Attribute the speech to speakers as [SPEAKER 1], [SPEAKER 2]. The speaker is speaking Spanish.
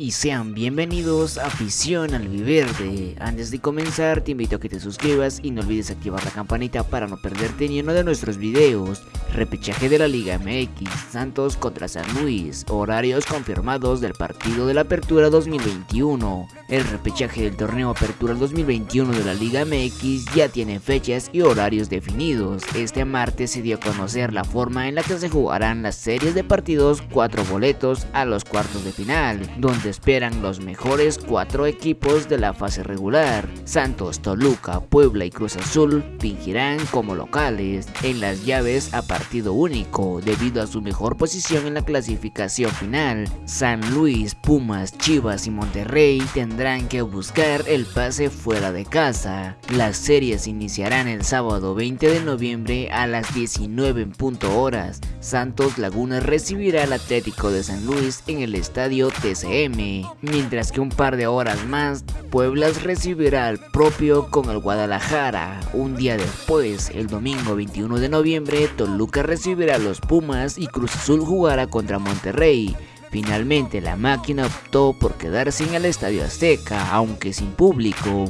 [SPEAKER 1] y sean bienvenidos a Afición al Viverde. Antes de comenzar te invito a que te suscribas y no olvides activar la campanita para no perderte ni uno de nuestros videos. Repechaje de la Liga MX, Santos contra San Luis, horarios confirmados del partido de la Apertura 2021. El repechaje del torneo Apertura 2021 de la Liga MX ya tiene fechas y horarios definidos. Este martes se dio a conocer la forma en la que se jugarán las series de partidos, cuatro boletos a los cuartos de final, donde esperan los mejores cuatro equipos de la fase regular. Santos, Toluca, Puebla y Cruz Azul fingirán como locales en las llaves a partido único debido a su mejor posición en la clasificación final. San Luis, Pumas, Chivas y Monterrey tendrán que buscar el pase fuera de casa. Las series iniciarán el sábado 20 de noviembre a las 19 en punto horas. Santos Laguna recibirá al Atlético de San Luis en el estadio TCM mientras que un par de horas más, Pueblas recibirá al propio con el Guadalajara. Un día después, el domingo 21 de noviembre, Toluca recibirá a los Pumas y Cruz Azul jugará contra Monterrey. Finalmente la máquina optó por quedarse en el Estadio Azteca, aunque sin público.